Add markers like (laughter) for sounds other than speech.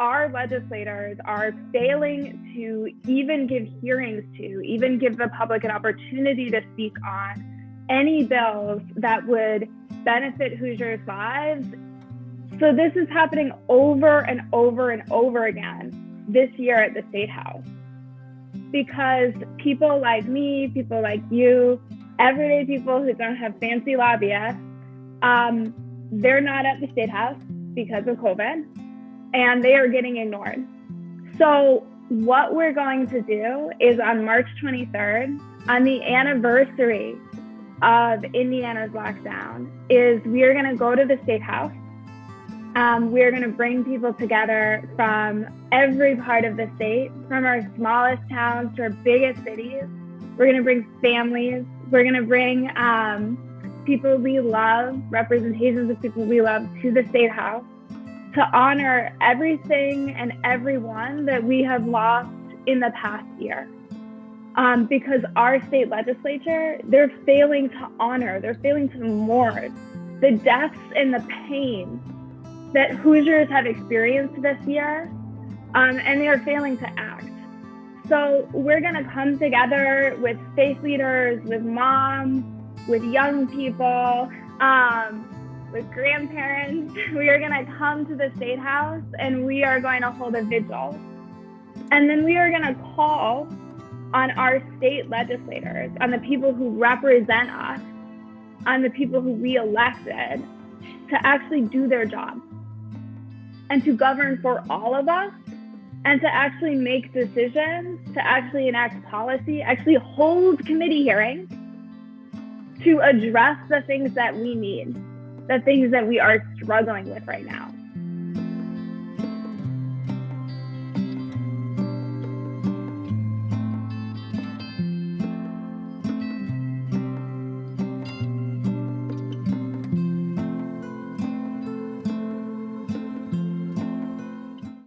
our legislators are failing to even give hearings to, even give the public an opportunity to speak on any bills that would benefit Hoosiers' lives. So this is happening over and over and over again this year at the State House. Because people like me, people like you, everyday people who don't have fancy lobbyists, um, they're not at the State House because of COVID and they are getting ignored. So, what we're going to do is on March 23rd, on the anniversary of Indiana's lockdown, is we are going to go to the State House. Um, we're going to bring people together from every part of the state, from our smallest towns to our biggest cities. We're going to bring families. We're going to bring um, people we love, representations of people we love to the State House to honor everything and everyone that we have lost in the past year. Um, because our state legislature, they're failing to honor, they're failing to mourn the deaths and the pain that Hoosiers have experienced this year, um, and they are failing to act. So we're going to come together with faith leaders, with moms, with young people, um, with grandparents. (laughs) We are going to come to the state house and we are going to hold a vigil. And then we are going to call on our state legislators, on the people who represent us, on the people who we elected to actually do their job and to govern for all of us and to actually make decisions, to actually enact policy, actually hold committee hearings to address the things that we need the things that we are struggling with right now.